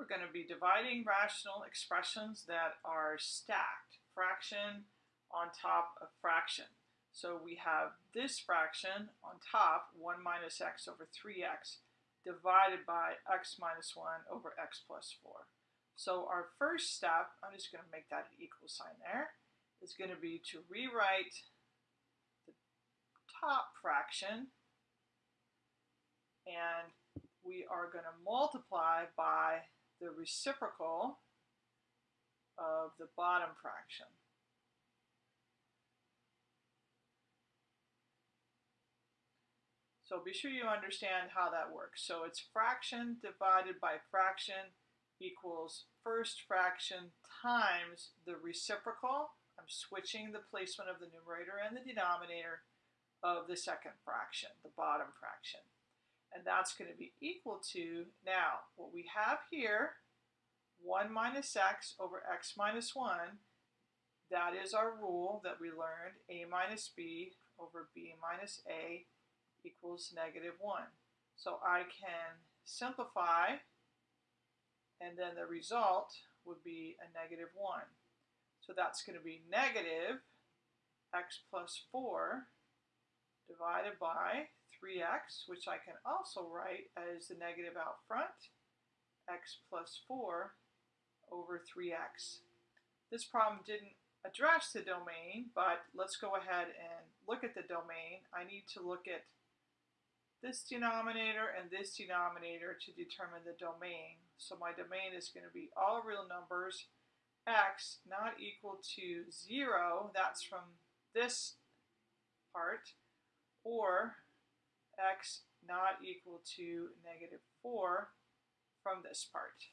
we're going to be dividing rational expressions that are stacked, fraction on top of fraction. So we have this fraction on top, 1 minus x over 3x, divided by x minus 1 over x plus 4. So our first step, I'm just going to make that an equal sign there, is going to be to rewrite the top fraction and we are going to multiply by the reciprocal of the bottom fraction. So be sure you understand how that works. So it's fraction divided by fraction equals first fraction times the reciprocal. I'm switching the placement of the numerator and the denominator of the second fraction, the bottom fraction. And that's going to be equal to, now, what we have here, 1 minus x over x minus 1, that is our rule that we learned, a minus b over b minus a equals negative 1. So I can simplify, and then the result would be a negative 1. So that's going to be negative x plus 4 divided by 3x, which I can also write as the negative out front, x plus 4 over 3x. This problem didn't address the domain, but let's go ahead and look at the domain. I need to look at this denominator and this denominator to determine the domain. So my domain is going to be all real numbers, x not equal to 0, that's from this part, or x not equal to negative 4 from this part.